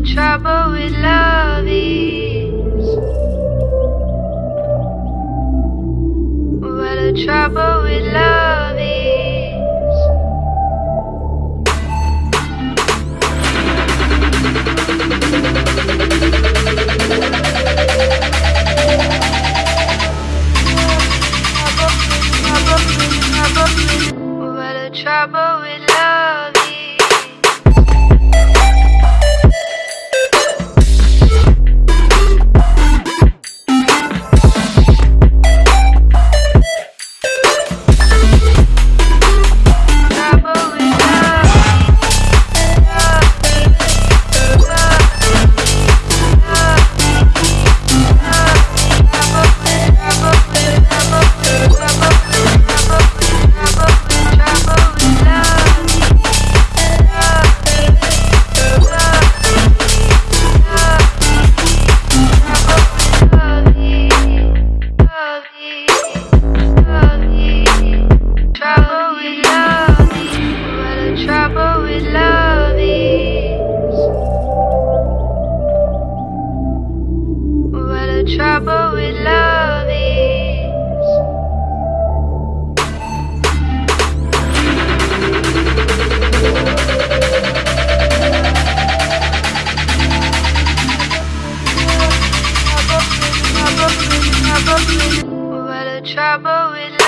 the trouble with love is. Where the trouble with love is. Where the trouble with trouble with